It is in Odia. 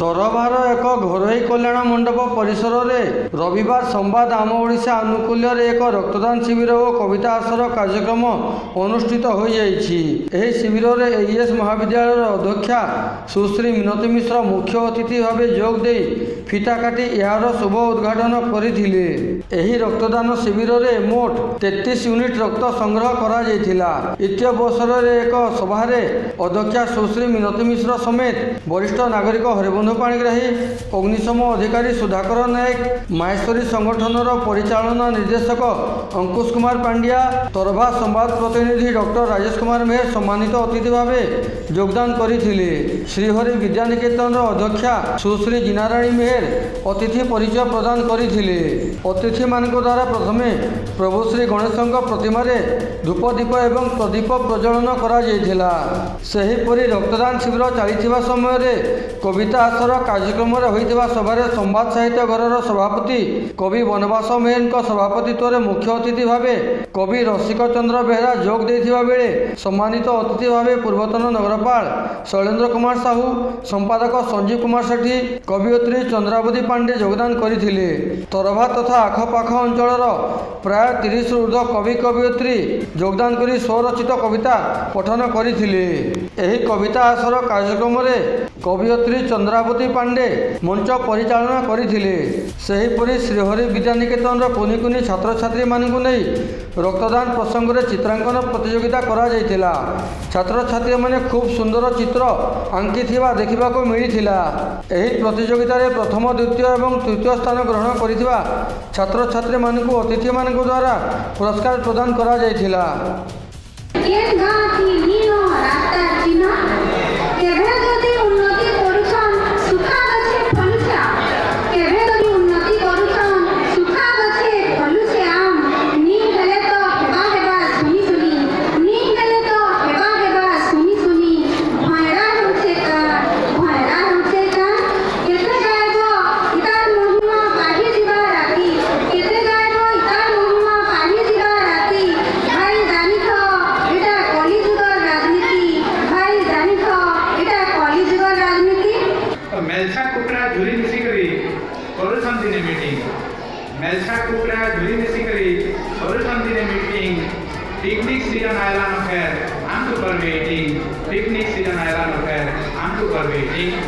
ତରଭାର ଏକ ଘରୋଇ କଲ୍ୟାଣ ମଣ୍ଡପ ପରିସରରେ ରବିବାର ସମ୍ବାଦ ଆମ ଓଡ଼ିଶା ଆନୁକୂଲ୍ୟରେ ଏକ ରକ୍ତଦାନ ଶିବିର ଓ କବିତା ଆସର କାର୍ଯ୍ୟକ୍ରମ ଅନୁଷ୍ଠିତ ହୋଇଯାଇଛି। ଏହି ଶିବିରରେ ଏଇଏସ୍ ମହାବିଦ୍ୟାଳୟର ଅଧ୍ୟକ୍ଷା ସୁଶ୍ରୀ ମିନତୀ ମିଶ୍ର ମୁଖ୍ୟ ଅତିଥି ଭାବେ ଯୋଗ ଦେଇ ଫିତା କାଟି ଏହାର ଶୁଭ ଉଦ୍ଘାଟନ କରିଥିଲେ। ଏହି ରକ୍ତଦାନ ଶିବିରରେ ମୋଟ ତେତିଶ ୟୁନିଟ୍ ରକ୍ତ ସଂଗ୍ରହ କରାଯାଇଥିଲା। ଇତ୍ୟବସରରେ ଏକ ସଭାରେ ଅଧ୍ୟକ୍ଷା ସୁଶ୍ରୀ ମିନତୀ ମିଶ୍ର ସମେତ ବରିଷ୍ଠ ନାଗରିକ ହରିବନ୍ଧୁ ପାଣିଗ୍ରାହୀ ଅଗ୍ନିଶମ ଅଧିକାରୀ ସୁଧାକର ନାୟକ ମାହେଶ୍ୱରୀ ସଂଗଠନର ପରିଚାଳନା ନିର୍ଦ୍ଦେଶକ ଅଙ୍କୁଶ କୁମାର ପାଣ୍ଡିଆ ତରଭା ସମ୍ବାଦ ପ୍ରତିନିଧି ଡକ୍ଟର ରାଜେଶ କୁମାର ମେହେର ସମ୍ମାନିତ ଅତିଥି ଭାବେ ଯୋଗଦାନ କରିଥିଲେ। ଶ୍ରୀହରି ବିଦ୍ୟାନିକେତନର ଅଧ୍ୟକ୍ଷା ସୁଶ୍ରୀ ଜିନାରାଣୀ ମେହେର ଅତିଥି ପରିଚୟ ପ୍ରଦାନ କରିଥିଲେ। ଅତିଥିମାନଙ୍କ ଦ୍ୱାରା ପ୍ରଥମେ ପ୍ରଭୁ ଶ୍ରୀ ଗଣେଶଙ୍କ ପ୍ରତିମାରେ ଧୂପ ଦୀପ ଏବଂ ପ୍ରଦୀପ ପ୍ରଜ୍ୱଳନ କରାଯାଇଥିଲା। ସେହିପରି ରକ୍ତଦାନ ଶିବିର ଚାଲିଥିବା ସମୟରେ କବିତା ଆସର କାର୍ଯ୍ୟକ୍ରମରେ ହୋଇଥିବା ସଭାରେ ସମ୍ବାଦ ସାହିତ୍ୟ ଘରର ସଭାପତି କବି ବନବାସ ମେହେରଙ୍କ ସଭାପତିତ୍ୱରେ ମୁଖ୍ୟ ଅତିଥି ଭାବେ କବି ରସିକ ଚନ୍ଦ୍ର ବେହେରା ଯୋଗ ଦେଇଥିବା ବେଳେ ସମ୍ମାନିତ ଅତିଥି ଭାବେ ପୂର୍ବତନ ନଗରପାଳ ଶୈଳେନ୍ଦ୍ର କୁମାର ସାହୁ ସମ୍ପାଦକ ସଞ୍ଜୀବ କୁମାର ସେଠୀ କବିୟତ୍ରୀ ଚନ୍ଦ୍ରାବତୀ ପାଣ୍ଡେ ଯୋଗଦାନ କରିଥିଲେ। ତରଭା ତଥା ଆଖପାଖ ଅଞ୍ଚଳର ପ୍ରାୟ ତିରିଶରୁ ଉର୍ଦ୍ଧ୍ୱ କବି କବିୟତ୍ରୀ ଯୋଗଦାନ କରି ସ୍ୱରଚିତ କବିତା ପଠନ କରିଥିଲେ। ଏହି କବିତା ଆସର କାର୍ଯ୍ୟକ୍ରମରେ କବିୟତ୍ରୀ ଚନ୍ଦ୍ରାବତୀ ପାଣ୍ଡେ ମଞ୍ଚ ପରିଚାଳନା କରିଥିଲେ ସେହିପରି ଶ୍ରୀହରି ବିଦ୍ୟାନିକେତନର କୁନି କୁନି ଛାତ୍ରଛାତ୍ରୀମାନଙ୍କୁ ନେଇ ରକ୍ତଦାନ ପ୍ରସଙ୍ଗରେ ଚିତ୍ରାଙ୍କନ ପ୍ରତିଯୋଗିତା କରାଯାଇଥିଲା। ଛାତ୍ରଛାତ୍ରୀମାନେ ଖୁବ୍ ସୁନ୍ଦର ଚିତ୍ର ଆଙ୍କିଥିବା ଦେଖିବାକୁ ମିଳିଥିଲା। ଏହି ପ୍ରତିଯୋଗିତାରେ ପ୍ରଥମ ଦ୍ୱିତୀୟ ଏବଂ ତୃତୀୟ ସ୍ଥାନ ଗ୍ରହଣ କରିଥିବା ଛାତ୍ରଛାତ୍ରୀମାନଙ୍କୁ ଅତିଥିମାନଙ୍କ ଦ୍ୱାରା ପୁରସ୍କାର ପ୍ରଦାନ କରାଯାଇଥିଲା। मेलसा कुकरा झुरी मिसी करी कर मीटिंग मेलसा कुकरा झुरी मिसी करी कर मीटिंग पिकनिक सीज़न आयला नखेर आम तो पर मीटिंग पिकनिक सीज़न आयला नखेर आम तो पर मीटिंग